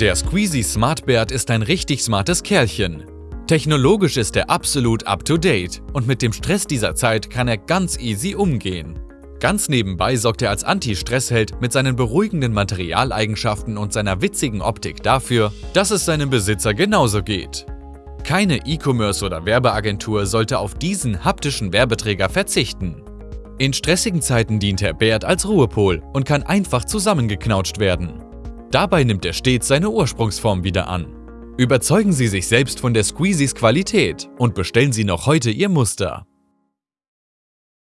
Der Squeezy Smart Bert ist ein richtig smartes Kerlchen. Technologisch ist er absolut up-to-date und mit dem Stress dieser Zeit kann er ganz easy umgehen. Ganz nebenbei sorgt er als Anti-Stressheld mit seinen beruhigenden Materialeigenschaften und seiner witzigen Optik dafür, dass es seinem Besitzer genauso geht. Keine E-Commerce oder Werbeagentur sollte auf diesen haptischen Werbeträger verzichten. In stressigen Zeiten dient Herr Bert als Ruhepol und kann einfach zusammengeknautscht werden. Dabei nimmt er stets seine Ursprungsform wieder an. Überzeugen Sie sich selbst von der Squeezys Qualität und bestellen Sie noch heute Ihr Muster.